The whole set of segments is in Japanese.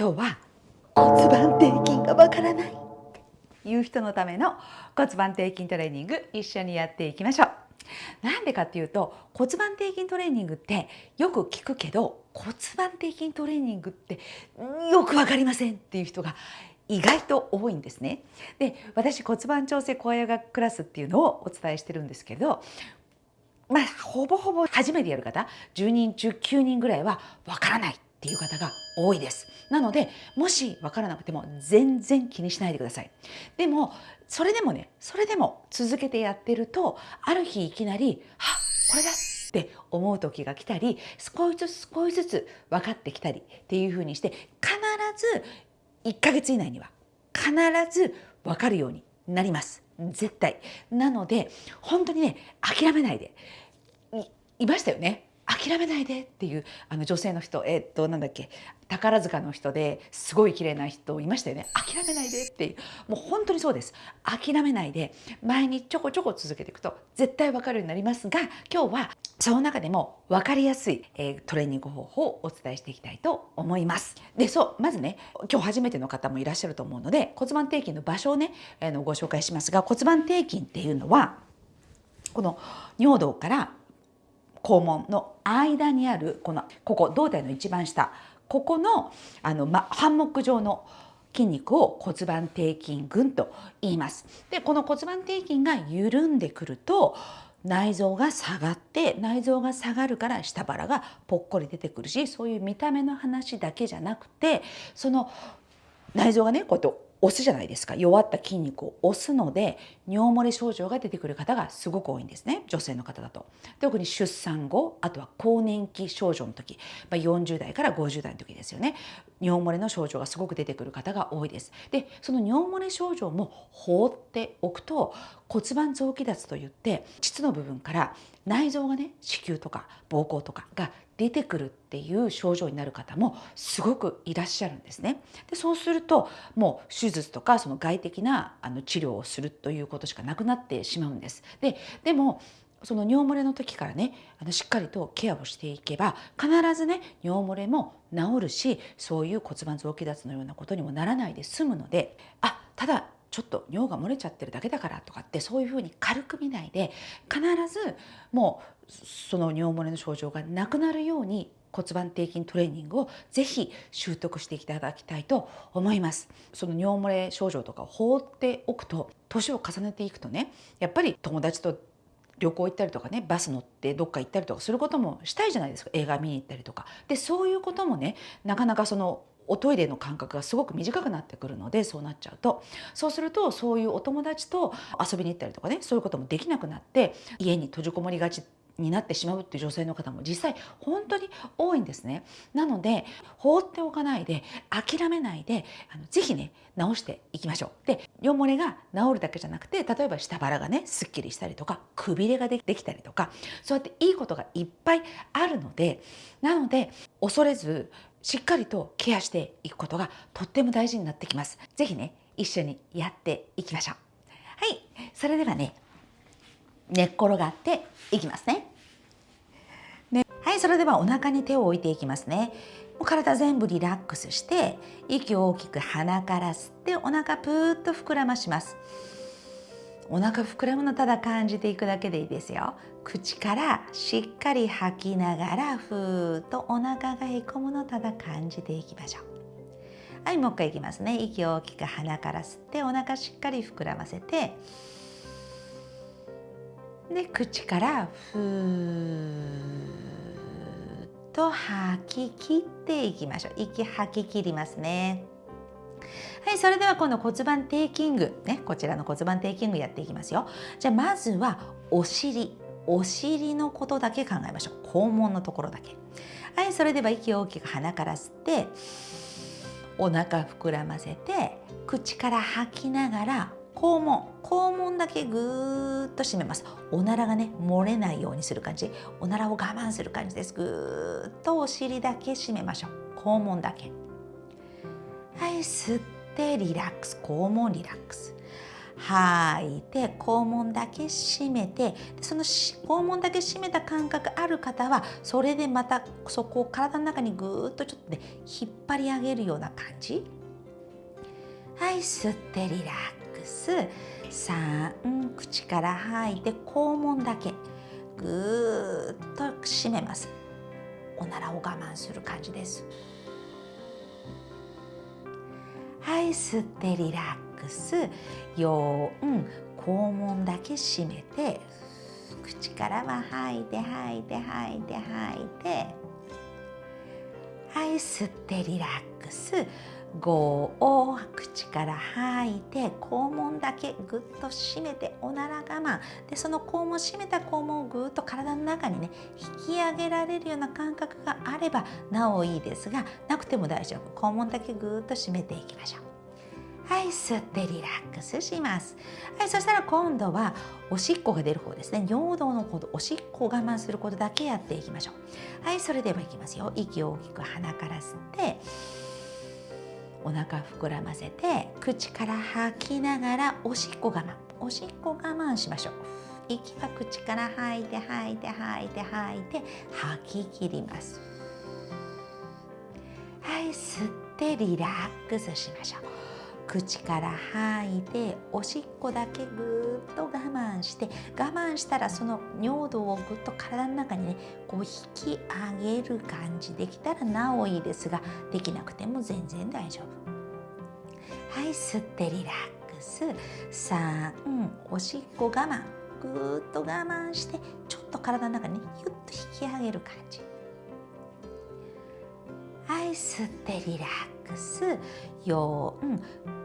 今日は骨盤底筋がわからないっていう人のための骨盤底筋トレーニング一緒にやっていきましょう。なんでかっていうと骨盤底筋トレーニングってよく聞くけど骨盤底筋トレーニングってよく分かりませんっていう人が意外と多いんですね。で私骨盤調整コアヨガクラスっていうのをお伝えしてるんですけどまあほぼほぼ初めてやる方10人中9人ぐらいは分からないっていう方が多いです。なのでもし分からなくても全然気にしないでください。でもそれでもねそれでも続けてやってるとある日いきなり「はこれだ!」って思う時が来たり少しずつ少しずつ分かってきたりっていうふうにして必ず1ヶ月以内には必ず分かるようになります。絶対。なので本当にね諦めないでいましたよね。諦めないでっていうあの女性の人えー、っとなんだっけ宝塚の人ですごい綺麗な人いましたよね。諦めないでっていうもう本当にそうです。諦めないで前にちょこちょこ続けていくと絶対わかるようになりますが今日はその中でも分かりやすい、えー、トレーニング方法をお伝えしていきたいと思います。でそうまずね今日初めての方もいらっしゃると思うので骨盤底筋の場所をね、えー、のご紹介しますが骨盤底筋っていうのはこの尿道から肛門の間にあるこのここ胴体の一番下ここのあの、ま、ハンモック状の筋肉を骨盤底筋群と言います。でこの骨盤底筋が緩んでくると内臓が下がって内臓が下がるから下腹がぽっこり出てくるしそういう見た目の話だけじゃなくてその内臓がねこうやって押すじゃないですか。弱った筋肉を押すので尿漏れ症状が出てくる方がすごく多いんですね。女性の方だと。特に出産後あとは更年期症状の時、まあ、40代から50代の時ですよね。尿漏れの症状がすごく出てくる方が多いです。でその尿漏れ症状も放っておくと骨盤臓器脱といって膣の部分から内臓がね子宮とか膀胱とかが出てくるっていう症状になる方もすごくいらっしゃるんですね。でそうするともう手術とかその外的なあの治療をするということしかなくなってしまうんです。ででもその尿漏れの時からねあのしっかりとケアをしていけば必ずね尿漏れも治るしそういう骨盤臓器脱のようなことにもならないで済むのであただちょっと尿が漏れちゃってるだけだからとかってそういうふうに軽く見ないで必ずもうその尿漏れの症状がなくなるように骨盤底筋トレーニングをぜひ習得していただきたいと思います。その尿漏れ症状とかを放っておくと年を重ねていくとねやっぱり友達と旅行行ったりとかねバス乗ってどっか行ったりとかすることもしたいじゃないですか。映画見に行ったりとか。でそういうこともねなかなかそのおトイレの間隔がすごく短くなってくるのでそうなっちゃうとそうするとそういうお友達と遊びに行ったりとかねそういうこともできなくなって家に閉じこもりがちになってしまうっていう女性の方も実際本当に多いんですね。なので放っておかないで諦めないであのぜひね直していきましょう。で尿漏れが治るだけじゃなくて例えば下腹がねすっきりしたりとかくびれができたりとかそうやっていいことがいっぱいあるのでなので恐れずしっかりとケアしていくことがとっても大事になってきます。ぜひね一緒にやっていきましょう。はいそれではね寝っ転がっていきますね。ねはいそれではお腹に手を置いていきますね。もう体全部リラックスして息を大きく鼻から吸ってお腹ぷーっと膨らまします。お腹膨らむのただ感じていくだけでいいですよ。口からしっかり吐きながらふーっとお腹がへこむのただ感じていきましょう。はいもう一回いきますね。息を大きく鼻から吸ってお腹しっかり膨らませてで口からふーっと吐き切っていきましょう息吐き切りますねはいそれでは今度骨盤底筋具ねこちらの骨盤底筋具やっていきますよ。じゃあまずはお尻。お尻のことだけ考えましょう。肛門のところだけ。はいそれでは息を大きく鼻から吸ってお腹膨らませて口から吐きながら肛門。肛門だけぐーっと締めます。おならがね漏れないようにする感じ。おならを我慢する感じです。ぐーっとお尻だけ締めましょう。肛門だけ。はい吸ってリラックス肛門リラックス。吐いて肛門だけ締めてその肛門だけ締めた感覚ある方はそれでまたそこを体の中にぐーっとちょっとね引っ張り上げるような感じ。はい吸ってリラックス。3口から吐いて肛門だけぐーっと締めます。おならを我慢する感じです。はい吸ってリラックス。4肛門だけ閉めて口からは吐いて吐いて吐いて吐いて。はい吸ってリラックス。5を口から吐いて肛門だけぐっと締めておなら我慢。でその肛門締めた肛門をぐっと体の中にね引き上げられるような感覚があればなおいいですがなくても大丈夫。肛門だけぐっと締めていきましょう。はい吸ってリラックスします。はいそしたら今度はおしっこが出る方ですね。尿道のことおしっこを我慢することだけやっていきましょう。はいそれではいきますよ。息を大きく鼻から吸ってお腹膨らませて口から吐きながらおしっこ我慢。おしっこ我慢しましょう。息は口から吐いて吐いて吐いて吐いて吐き切ります。はい吸ってリラックスしましょう。口から吐いておしっこだけぐっと我慢して我慢したらその尿道をぐっと体の中にねこう引き上げる感じできたらなおいいですができなくても全然大丈夫。はい吸ってリラックス。3おしっこ我慢ぐっと我慢してちょっと体の中にゆっと引き上げる感じ。はい吸ってリラックス。4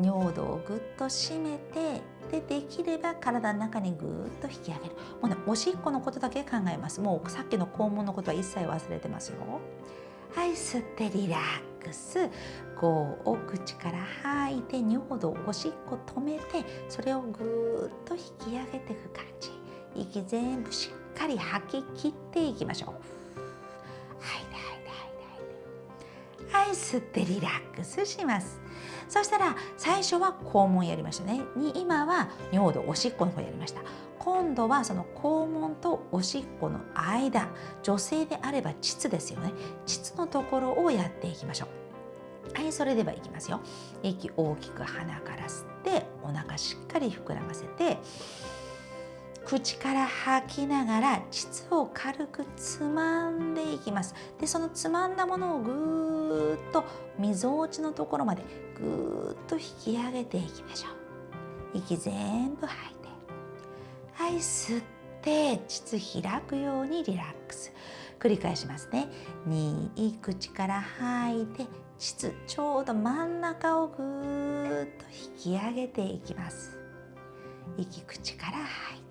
尿道をぐっと締めてでできれば体の中にぐっと引き上げる。もうねおしっこのことだけ考えます。もうさっきの肛門のことは一切忘れてますよ。はい吸ってリラックス。5を口から吐いて尿道おしっこ止めてそれをぐっと引き上げていく感じ。息全部しっかり吐き切っていきましょう。はいはいはいはい。はい吸ってリラックスします。そしたら最初は肛門やりましたね。に今は尿道おしっこの方やりました。今度はその肛門とおしっこの間女性であれば膣ですよね。膣のところをやっていきましょう。はいそれではいきますよ。息大きく鼻から吸ってお腹しっかり膨らませて口から吐きながら膣を軽くつまんでいきます。でそのつまんだものをぐーっとみぞおちのところまでぐーっと引き上げていきましょう。息全部吐いて。はい吸って膣開くようにリラックス。繰り返しますね。2口から吐いて膣ちょうど真ん中をぐーっと引き上げていきます。息口から吐いて。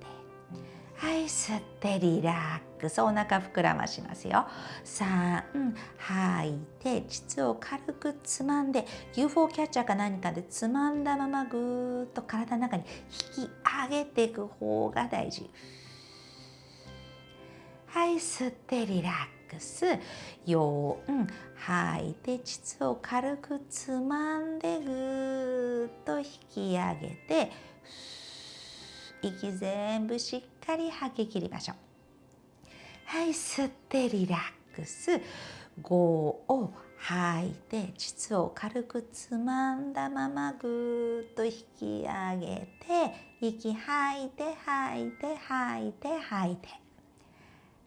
はい吸ってリラックス。お腹膨らましますよ。3吐いて膣を軽くつまんで UFO キャッチャーか何かでつまんだままぐーっと体の中に引き上げていく方が大事。はい吸ってリラックス。4吐いて膣を軽くつまんでぐーっと引き上げて息全部しっかり吐き切りましょう。はい吸ってリラックス。5を吐いて膣を軽くつまんだままぐーっと引き上げて息吐いて吐いて吐いて吐いて。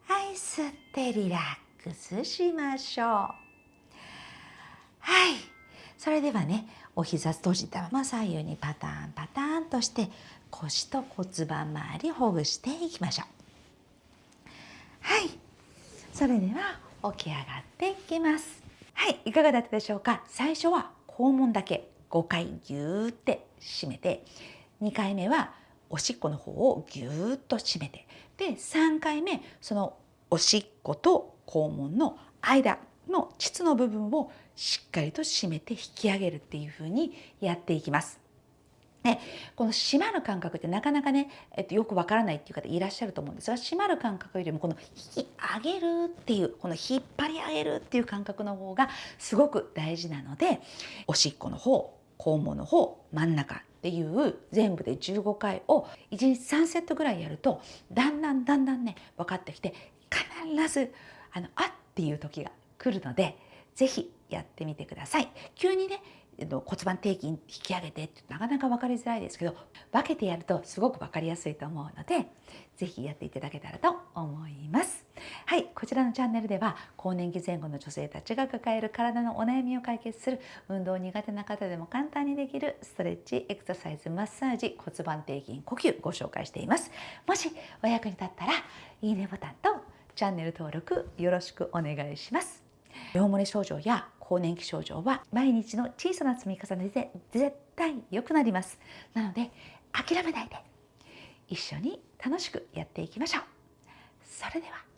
はい吸ってリラックスしましょう。はい。それではねお膝閉じたまま左右にパターンパターンとして腰と骨盤周りほぐしていきましょう。はい。それでは起き上がっていきます。はい。いかがだったでしょうか？最初は肛門だけ5回ギューって締めて2回目はおしっこの方をギューッと締めてで3回目そのおしっこと肛門の間の膣の部分をしっかりと締めて引き上げるっていう風にやっていきます。ね、この締まる感覚ってなかなかね、えっと、よくわからないっていう方いらっしゃると思うんですが締まる感覚よりもこの引き上げるっていうこの引っ張り上げるっていう感覚の方がすごく大事なのでおしっこの方肛門の方真ん中っていう全部で15回を1日3セットぐらいやるとだんだんだんだんね分かってきて必ずあのあっていう時が来るので是非やってみてください。急にね骨盤底筋引き上げてってなかなか分かりづらいですけど分けてやるとすごく分かりやすいと思うので是非やっていただけたらと思います。はい、こちらのチャンネルでは更年期前後の女性たちが抱える体のお悩みを解決する運動苦手な方でも簡単にできるストレッチ、エクササイズ、マッサージ、骨盤底筋、呼吸ご紹介しています。もしお役に立ったらいいねボタンとチャンネル登録よろしくお願いします。尿漏れ症状や更年期症状は毎日の小さな積み重ねで絶対良くなります。なので諦めないで一緒に楽しくやっていきましょう。それでは。